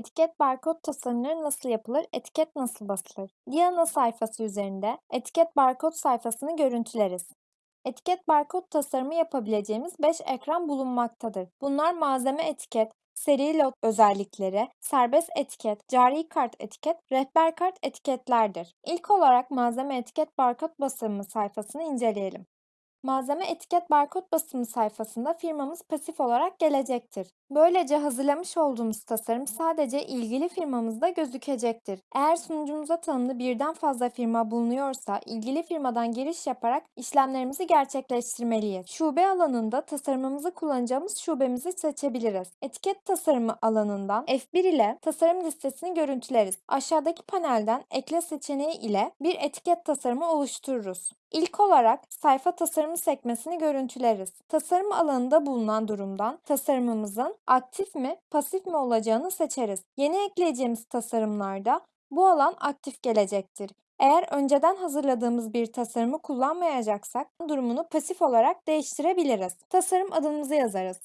Etiket barkod tasarımları nasıl yapılır? Etiket nasıl basılır? Diana sayfası üzerinde etiket barkod sayfasını görüntüleriz. Etiket barkod tasarımı yapabileceğimiz 5 ekran bulunmaktadır. Bunlar malzeme etiket, seri lot özellikleri, serbest etiket, cari kart etiket, rehber kart etiketlerdir. İlk olarak malzeme etiket barkod basımı sayfasını inceleyelim. Malzeme etiket barkod basımı sayfasında firmamız pasif olarak gelecektir. Böylece hazırlamış olduğumuz tasarım sadece ilgili firmamızda gözükecektir. Eğer sunucumuza tanımlı birden fazla firma bulunuyorsa ilgili firmadan giriş yaparak işlemlerimizi gerçekleştirmeliyiz. Şube alanında tasarımımızı kullanacağımız şubemizi seçebiliriz. Etiket tasarımı alanından F1 ile tasarım listesini görüntüleriz. Aşağıdaki panelden ekle seçeneği ile bir etiket tasarımı oluştururuz. İlk olarak sayfa tasarımı sekmesini görüntüleriz. Tasarım alanında bulunan durumdan tasarımımızın aktif mi, pasif mi olacağını seçeriz. Yeni ekleyeceğimiz tasarımlarda bu alan aktif gelecektir. Eğer önceden hazırladığımız bir tasarımı kullanmayacaksak durumunu pasif olarak değiştirebiliriz. Tasarım adımızı yazarız.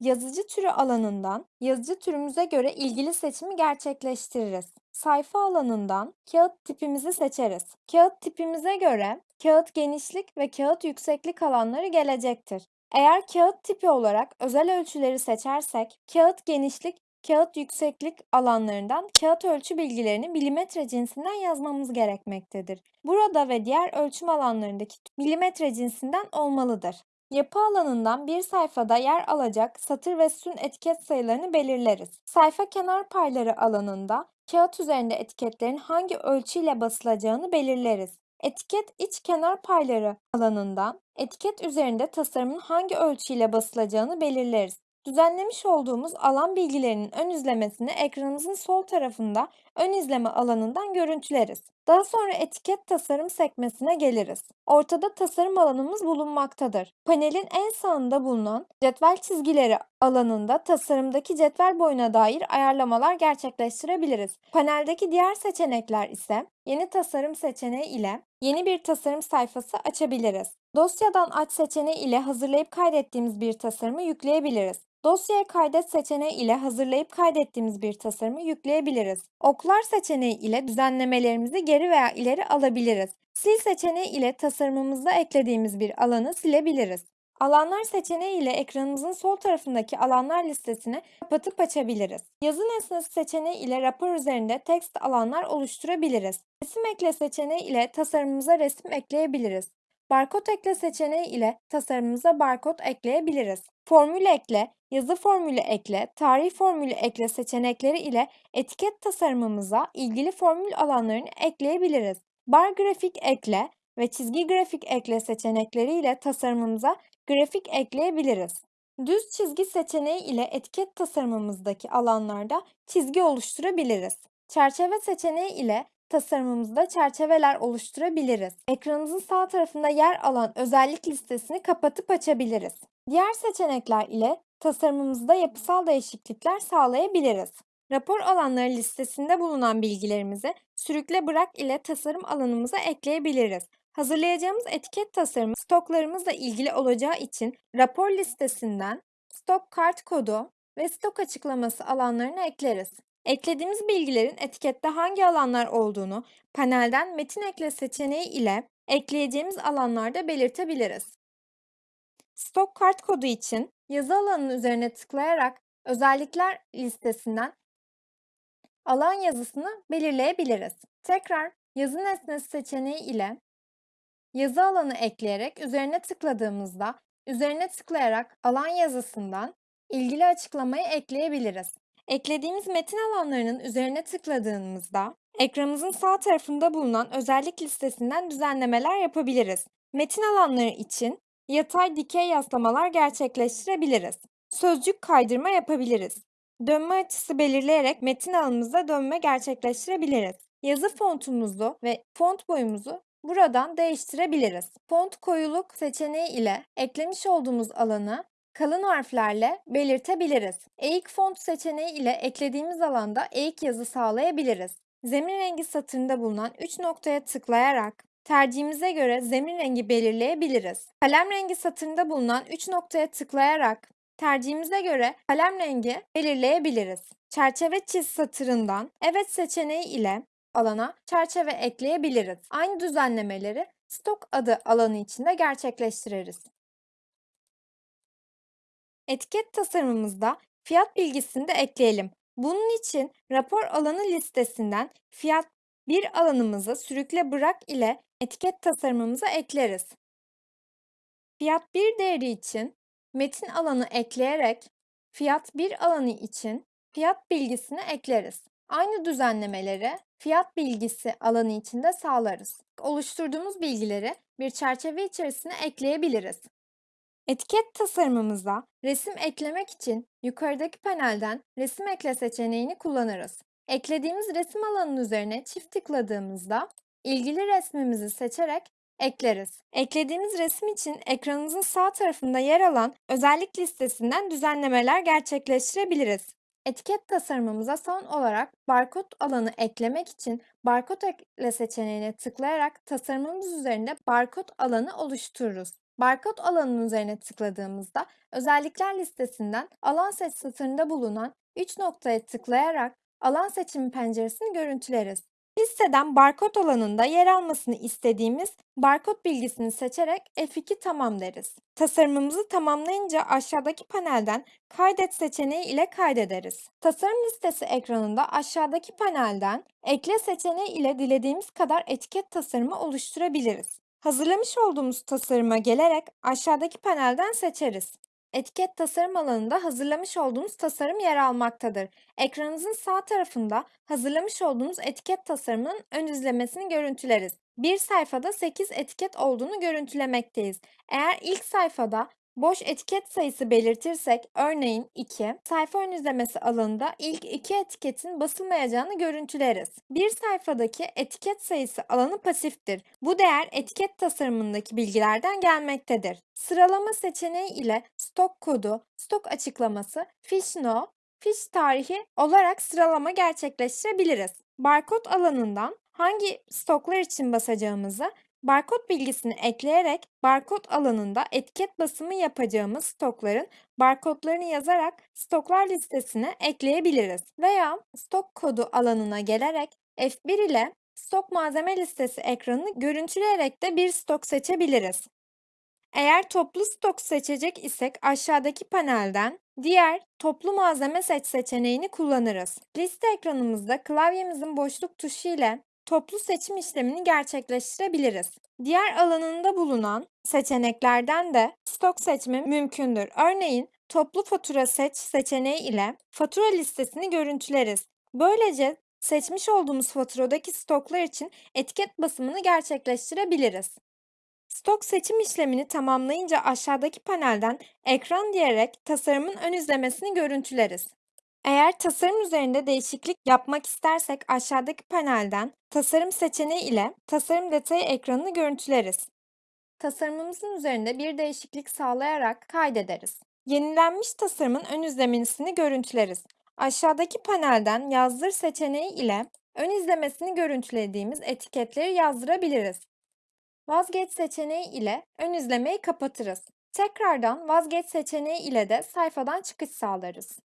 Yazıcı türü alanından yazıcı türümüze göre ilgili seçimi gerçekleştiririz. Sayfa alanından kağıt tipimizi seçeriz. Kağıt tipimize göre kağıt genişlik ve kağıt yükseklik alanları gelecektir. Eğer kağıt tipi olarak özel ölçüleri seçersek kağıt genişlik, kağıt yükseklik alanlarından kağıt ölçü bilgilerini milimetre cinsinden yazmamız gerekmektedir. Burada ve diğer ölçüm alanlarındaki milimetre cinsinden olmalıdır. Yapı alanından bir sayfada yer alacak satır ve sütun etiket sayılarını belirleriz. Sayfa kenar payları alanında kağıt üzerinde etiketlerin hangi ölçüyle basılacağını belirleriz. Etiket iç kenar payları alanından etiket üzerinde tasarımın hangi ölçüyle basılacağını belirleriz. Düzenlemiş olduğumuz alan bilgilerinin ön izlemesini ekranımızın sol tarafında ön izleme alanından görüntüleriz. Daha sonra etiket tasarım sekmesine geliriz. Ortada tasarım alanımız bulunmaktadır. Panelin en sağında bulunan cetvel çizgileri alanında tasarımdaki cetvel boyuna dair ayarlamalar gerçekleştirebiliriz. Paneldeki diğer seçenekler ise yeni tasarım seçeneği ile yeni bir tasarım sayfası açabiliriz. Dosyadan aç seçeneği ile hazırlayıp kaydettiğimiz bir tasarımı yükleyebiliriz. Dosyaya kaydet seçeneği ile hazırlayıp kaydettiğimiz bir tasarımı yükleyebiliriz. Oklar seçeneği ile düzenlemelerimizi geri veya ileri alabiliriz. Sil seçeneği ile tasarımımızda eklediğimiz bir alanı silebiliriz. Alanlar seçeneği ile ekranımızın sol tarafındaki alanlar listesini kapatıp açabiliriz. Yazı nesnesi seçeneği ile rapor üzerinde text alanlar oluşturabiliriz. Resim ekle seçeneği ile tasarımımıza resim ekleyebiliriz. Barkod ekle seçeneği ile tasarımımıza barkod ekleyebiliriz. Formül ekle, yazı formülü ekle, tarih formülü ekle seçenekleri ile etiket tasarımımıza ilgili formül alanlarını ekleyebiliriz. Bar grafik ekle ve çizgi grafik ekle seçenekleri ile tasarımımıza grafik ekleyebiliriz. Düz çizgi seçeneği ile etiket tasarımımızdaki alanlarda çizgi oluşturabiliriz. Çerçeve seçeneği ile tasarımımızda çerçeveler oluşturabiliriz. Ekranımızın sağ tarafında yer alan özellik listesini kapatıp açabiliriz. Diğer seçenekler ile tasarımımızda yapısal değişiklikler sağlayabiliriz. Rapor alanları listesinde bulunan bilgilerimizi sürükle bırak ile tasarım alanımıza ekleyebiliriz. Hazırlayacağımız etiket tasarımı stoklarımızla ilgili olacağı için rapor listesinden stok kart kodu ve stok açıklaması alanlarını ekleriz. Eklediğimiz bilgilerin etikette hangi alanlar olduğunu panelden metin ekle seçeneği ile ekleyeceğimiz alanlarda belirtebiliriz. Stok kart kodu için yazı alanının üzerine tıklayarak özellikler listesinden alan yazısını belirleyebiliriz. Tekrar yazı nesnesi seçeneği ile yazı alanı ekleyerek üzerine tıkladığımızda üzerine tıklayarak alan yazısından ilgili açıklamayı ekleyebiliriz. Eklediğimiz metin alanlarının üzerine tıkladığımızda ekranımızın sağ tarafında bulunan özellik listesinden düzenlemeler yapabiliriz. Metin alanları için yatay dikey yaslamalar gerçekleştirebiliriz. Sözcük kaydırma yapabiliriz. Dönme açısı belirleyerek metin alanımızda dönme gerçekleştirebiliriz. Yazı fontumuzu ve font boyumuzu buradan değiştirebiliriz. Font koyuluk seçeneği ile eklemiş olduğumuz alanı kalın harflerle belirtebiliriz. Eğik font seçeneği ile eklediğimiz alanda eğik yazı sağlayabiliriz. Zemin rengi satırında bulunan 3 noktaya tıklayarak tercihimize göre zemin rengi belirleyebiliriz. Kalem rengi satırında bulunan 3 noktaya tıklayarak tercihimize göre kalem rengi belirleyebiliriz. Çerçeve çiz satırından evet seçeneği ile alana çerçeve ekleyebiliriz. Aynı düzenlemeleri stok adı alanı içinde gerçekleştiririz. Etiket tasarımımızda fiyat bilgisini de ekleyelim. Bunun için rapor alanı listesinden fiyat bir alanımızı sürükle bırak ile etiket tasarımımıza ekleriz. Fiyat 1 değeri için metin alanı ekleyerek fiyat 1 alanı için fiyat bilgisini ekleriz. Aynı düzenlemeleri fiyat bilgisi alanı içinde sağlarız. Oluşturduğumuz bilgileri bir çerçeve içerisine ekleyebiliriz. Etiket tasarımımıza resim eklemek için yukarıdaki panelden resim ekle seçeneğini kullanırız. Eklediğimiz resim alanının üzerine çift tıkladığımızda ilgili resmimizi seçerek ekleriz. Eklediğimiz resim için ekranımızın sağ tarafında yer alan özellik listesinden düzenlemeler gerçekleştirebiliriz. Etiket tasarımımıza son olarak barkod alanı eklemek için barkod ekle seçeneğine tıklayarak tasarımımız üzerinde barkod alanı oluştururuz. Barkod alanının üzerine tıkladığımızda özellikler listesinden alan seç satırında bulunan 3 noktaya tıklayarak alan seçimi penceresini görüntüleriz. Listeden barkod alanında yer almasını istediğimiz barkod bilgisini seçerek F2 tamam deriz. Tasarımımızı tamamlayınca aşağıdaki panelden kaydet seçeneği ile kaydederiz. Tasarım listesi ekranında aşağıdaki panelden ekle seçeneği ile dilediğimiz kadar etiket tasarımı oluşturabiliriz. Hazırlamış olduğumuz tasarıma gelerek aşağıdaki panelden seçeriz. Etiket tasarım alanında hazırlamış olduğumuz tasarım yer almaktadır. Ekranınızın sağ tarafında hazırlamış olduğumuz etiket tasarımının ön izlemesini görüntüleriz. Bir sayfada 8 etiket olduğunu görüntülemekteyiz. Eğer ilk sayfada boş etiket sayısı belirtirsek, örneğin 2, sayfa ön izlemesi alanında ilk iki etiketin basılmayacağını görüntüleriz. Bir sayfadaki etiket sayısı alanı pasiftir. Bu değer etiket tasarımındaki bilgilerden gelmektedir. Sıralama seçeneği ile stok kodu, stok açıklaması, fiş no, fiş tarihi olarak sıralama gerçekleştirebiliriz. Barkod alanından hangi stoklar için basacağımızı Barkod bilgisini ekleyerek barkod alanında etiket basımı yapacağımız stokların barkodlarını yazarak stoklar listesine ekleyebiliriz. Veya stok kodu alanına gelerek F1 ile stok malzeme listesi ekranını görüntüleyerek de bir stok seçebiliriz. Eğer toplu stok seçecek isek aşağıdaki panelden diğer toplu malzeme seç seçeneğini kullanırız. Liste ekranımızda klavyemizin boşluk tuşu ile toplu seçim işlemini gerçekleştirebiliriz. Diğer alanında bulunan seçeneklerden de stok seçimi mümkündür. Örneğin toplu fatura seç seçeneği ile fatura listesini görüntüleriz. Böylece seçmiş olduğumuz faturadaki stoklar için etiket basımını gerçekleştirebiliriz. Stok seçim işlemini tamamlayınca aşağıdaki panelden ekran diyerek tasarımın ön izlemesini görüntüleriz. Eğer tasarım üzerinde değişiklik yapmak istersek aşağıdaki panelden tasarım seçeneği ile tasarım detayı ekranını görüntüleriz. Tasarımımızın üzerinde bir değişiklik sağlayarak kaydederiz. Yenilenmiş tasarımın ön izlemesini görüntüleriz. Aşağıdaki panelden yazdır seçeneği ile ön izlemesini görüntülediğimiz etiketleri yazdırabiliriz. Vazgeç seçeneği ile ön izlemeyi kapatırız. Tekrardan vazgeç seçeneği ile de sayfadan çıkış sağlarız.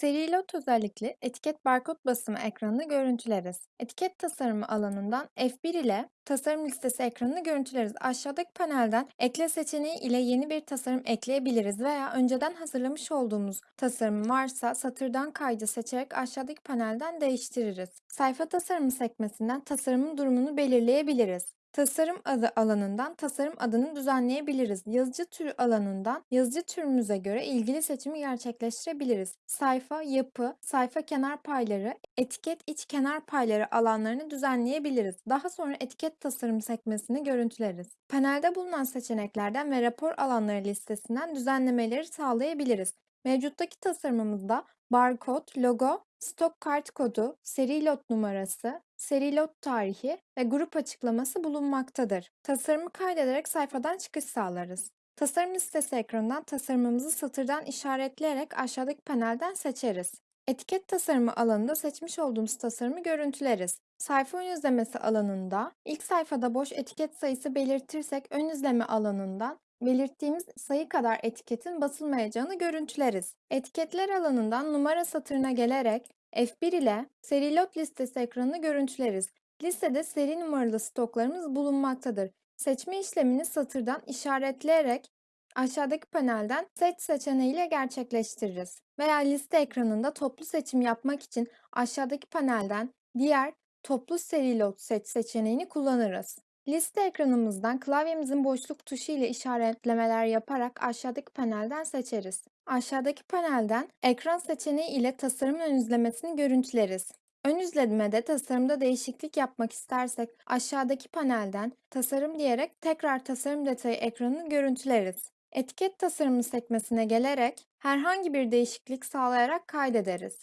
Seri lot özellikli etiket barkod basımı ekranını görüntüleriz. Etiket tasarımı alanından F1 ile tasarım listesi ekranını görüntüleriz. Aşağıdaki panelden ekle seçeneği ile yeni bir tasarım ekleyebiliriz veya önceden hazırlamış olduğumuz tasarım varsa satırdan kaydı seçerek aşağıdaki panelden değiştiririz. Sayfa tasarımı sekmesinden tasarımın durumunu belirleyebiliriz. Tasarım adı alanından tasarım adını düzenleyebiliriz. Yazıcı türü alanından yazıcı türümüze göre ilgili seçimi gerçekleştirebiliriz. Sayfa, yapı, sayfa kenar payları, etiket iç kenar payları alanlarını düzenleyebiliriz. Daha sonra etiket tasarım sekmesini görüntüleriz. Panelde bulunan seçeneklerden ve rapor alanları listesinden düzenlemeleri sağlayabiliriz. Mevcuttaki tasarımımızda barkod, logo, stok kart kodu, seri lot numarası, seri lot tarihi ve grup açıklaması bulunmaktadır. Tasarımı kaydederek sayfadan çıkış sağlarız. Tasarım listesi ekranından tasarımımızı satırdan işaretleyerek aşağıdaki panelden seçeriz. Etiket tasarımı alanında seçmiş olduğumuz tasarımı görüntüleriz. Sayfa ön izlemesi alanında ilk sayfada boş etiket sayısı belirtirsek ön izleme alanından belirttiğimiz sayı kadar etiketin basılmayacağını görüntüleriz. Etiketler alanından numara satırına gelerek F1 ile seri lot listesi ekranını görüntüleriz. Listede seri numaralı stoklarımız bulunmaktadır. Seçme işlemini satırdan işaretleyerek aşağıdaki panelden seç seçeneğiyle gerçekleştiririz. Veya liste ekranında toplu seçim yapmak için aşağıdaki panelden diğer toplu seri lot seç seçeneğini kullanırız. Liste ekranımızdan klavyemizin boşluk tuşu ile işaretlemeler yaparak aşağıdaki panelden seçeriz. Aşağıdaki panelden ekran seçeneği ile tasarım ön izlemesini görüntüleriz. Ön izlemede tasarımda değişiklik yapmak istersek aşağıdaki panelden tasarım diyerek tekrar tasarım detayı ekranını görüntüleriz. Etiket tasarımı sekmesine gelerek herhangi bir değişiklik sağlayarak kaydederiz.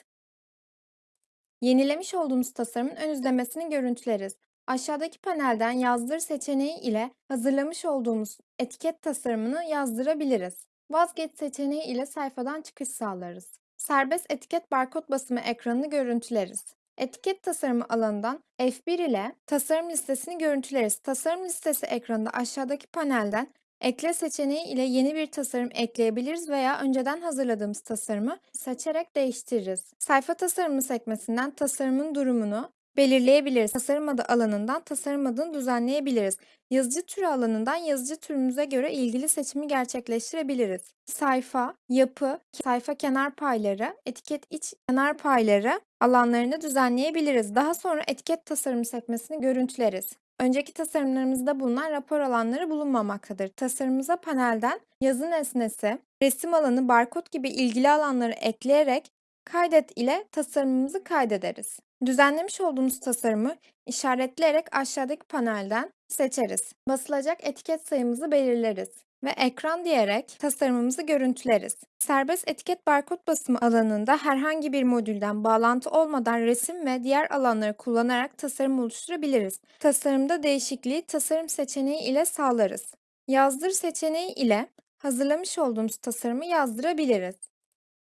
Yenilemiş olduğumuz tasarımın ön izlemesini görüntüleriz. Aşağıdaki panelden yazdır seçeneği ile hazırlamış olduğumuz etiket tasarımını yazdırabiliriz. Vazgeç seçeneği ile sayfadan çıkış sağlarız. Serbest etiket barkod basımı ekranını görüntüleriz. Etiket tasarımı alanından F1 ile tasarım listesini görüntüleriz. Tasarım listesi ekranında aşağıdaki panelden Ekle seçeneği ile yeni bir tasarım ekleyebiliriz veya önceden hazırladığımız tasarımı seçerek değiştiririz. Sayfa tasarımı sekmesinden tasarımın durumunu belirleyebiliriz. Tasarım adı alanından tasarım adını düzenleyebiliriz. Yazıcı türü alanından yazıcı türümüze göre ilgili seçimi gerçekleştirebiliriz. Sayfa, yapı, sayfa kenar payları, etiket iç kenar payları alanlarını düzenleyebiliriz. Daha sonra etiket tasarım sekmesini görüntüleriz. Önceki tasarımlarımızda bulunan rapor alanları bulunmamaktadır. Tasarımımıza panelden yazı nesnesi, resim alanı, barkod gibi ilgili alanları ekleyerek kaydet ile tasarımımızı kaydederiz. Düzenlemiş olduğumuz tasarımı işaretleyerek aşağıdaki panelden seçeriz. Basılacak etiket sayımızı belirleriz ve ekran diyerek tasarımımızı görüntüleriz. Serbest etiket barkod basımı alanında herhangi bir modülden bağlantı olmadan resim ve diğer alanları kullanarak tasarım oluşturabiliriz. Tasarımda değişikliği tasarım seçeneği ile sağlarız. Yazdır seçeneği ile hazırlamış olduğumuz tasarımı yazdırabiliriz.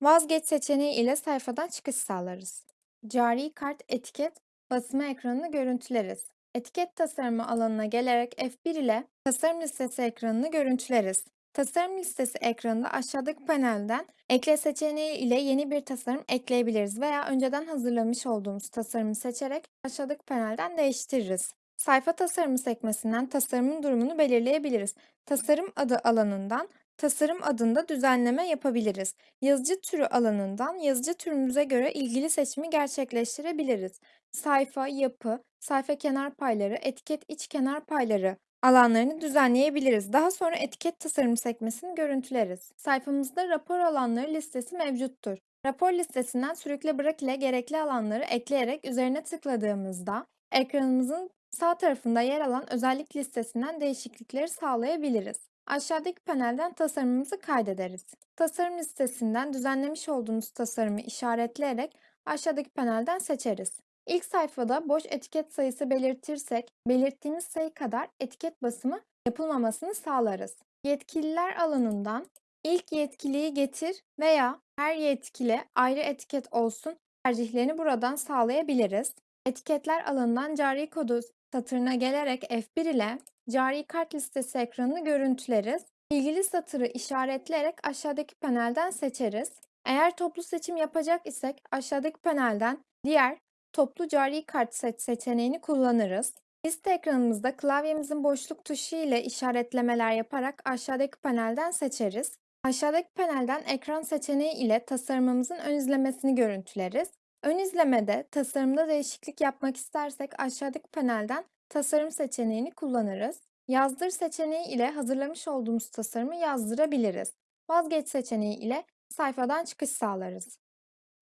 Vazgeç seçeneği ile sayfadan çıkış sağlarız. Cari kart etiket basımı ekranını görüntüleriz. Etiket tasarımı alanına gelerek F1 ile tasarım listesi ekranını görüntüleriz. Tasarım listesi ekranında aşağıdaki panelden ekle seçeneği ile yeni bir tasarım ekleyebiliriz veya önceden hazırlamış olduğumuz tasarımı seçerek aşağıdaki panelden değiştiririz. Sayfa tasarımı sekmesinden tasarımın durumunu belirleyebiliriz. Tasarım adı alanından tasarım adında düzenleme yapabiliriz. Yazıcı türü alanından yazıcı türümüze göre ilgili seçimi gerçekleştirebiliriz. Sayfa, yapı, sayfa kenar payları, etiket iç kenar payları alanlarını düzenleyebiliriz. Daha sonra etiket tasarım sekmesini görüntüleriz. Sayfamızda rapor alanları listesi mevcuttur. Rapor listesinden sürükle bırak ile gerekli alanları ekleyerek üzerine tıkladığımızda ekranımızın sağ tarafında yer alan özellik listesinden değişiklikleri sağlayabiliriz. Aşağıdaki panelden tasarımımızı kaydederiz. Tasarım listesinden düzenlemiş olduğumuz tasarımı işaretleyerek aşağıdaki panelden seçeriz. İlk sayfada boş etiket sayısı belirtirsek, belirttiğimiz sayı kadar etiket basımı yapılmamasını sağlarız. Yetkililer alanından ilk yetkiliyi getir veya her yetkili ayrı etiket olsun tercihlerini buradan sağlayabiliriz. Etiketler alanından cari kodu satırına gelerek F1 ile cari kart listesi ekranını görüntüleriz. İlgili satırı işaretleyerek aşağıdaki panelden seçeriz. Eğer toplu seçim yapacak isek aşağıdaki panelden diğer toplu cari kart seç seçeneğini kullanırız. Liste ekranımızda klavyemizin boşluk tuşu ile işaretlemeler yaparak aşağıdaki panelden seçeriz. Aşağıdaki panelden ekran seçeneği ile tasarımımızın ön izlemesini görüntüleriz. Ön izlemede tasarımda değişiklik yapmak istersek aşağıdaki panelden tasarım seçeneğini kullanırız. Yazdır seçeneği ile hazırlamış olduğumuz tasarımı yazdırabiliriz. Vazgeç seçeneği ile sayfadan çıkış sağlarız.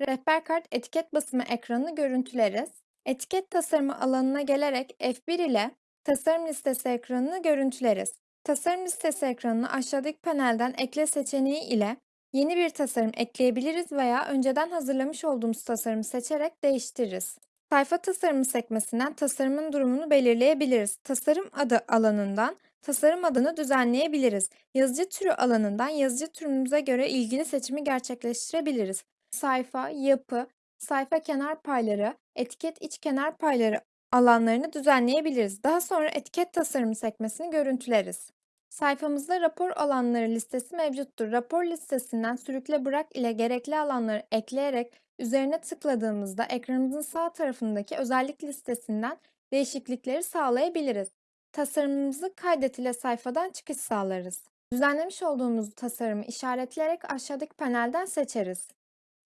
Rehber kart etiket basımı ekranını görüntüleriz. Etiket tasarımı alanına gelerek F1 ile tasarım listesi ekranını görüntüleriz. Tasarım listesi ekranını aşağıdaki panelden ekle seçeneği ile yeni bir tasarım ekleyebiliriz veya önceden hazırlamış olduğumuz tasarımı seçerek değiştiririz. Sayfa tasarımı sekmesinden tasarımın durumunu belirleyebiliriz. Tasarım adı alanından tasarım adını düzenleyebiliriz. Yazıcı türü alanından yazıcı türümüze göre ilgili seçimi gerçekleştirebiliriz. Sayfa, yapı, sayfa kenar payları, etiket iç kenar payları alanlarını düzenleyebiliriz. Daha sonra etiket tasarımı sekmesini görüntüleriz. Sayfamızda rapor alanları listesi mevcuttur. Rapor listesinden sürükle bırak ile gerekli alanları ekleyerek üzerine tıkladığımızda ekranımızın sağ tarafındaki özellik listesinden değişiklikleri sağlayabiliriz. Tasarımımızı kaydet ile sayfadan çıkış sağlarız. Düzenlemiş olduğumuz tasarımı işaretleyerek aşağıdaki panelden seçeriz.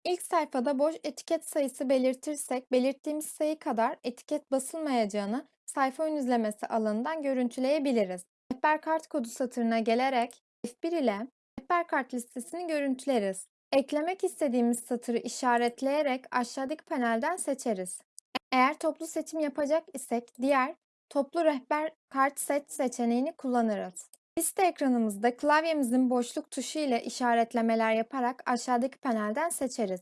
İlk sayfada boş etiket sayısı belirtirsek, belirttiğimiz sayı kadar etiket basılmayacağını sayfa ön izlemesi alanından görüntüleyebiliriz. Rehber kart kodu satırına gelerek F1 ile rehber kart listesini görüntüleriz. Eklemek istediğimiz satırı işaretleyerek aşağıdaki panelden seçeriz. Eğer toplu seçim yapacak isek diğer toplu rehber kart seç seçeneğini kullanırız. Liste ekranımızda klavyemizin boşluk tuşu ile işaretlemeler yaparak aşağıdaki panelden seçeriz.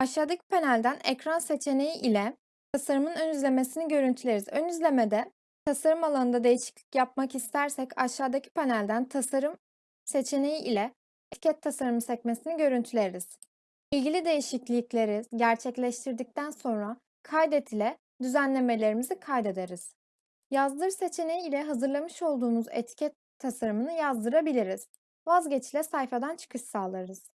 Aşağıdaki panelden ekran seçeneği ile tasarımın ön izlemesini görüntüleriz. Ön izlemede tasarım alanında değişiklik yapmak istersek aşağıdaki panelden tasarım seçeneği ile etiket tasarımı sekmesini görüntüleriz. İlgili değişiklikleri gerçekleştirdikten sonra kaydet ile düzenlemelerimizi kaydederiz. Yazdır seçeneği ile hazırlamış olduğumuz etiket tasarımını yazdırabiliriz. Vazgeç ile sayfadan çıkış sağlarız.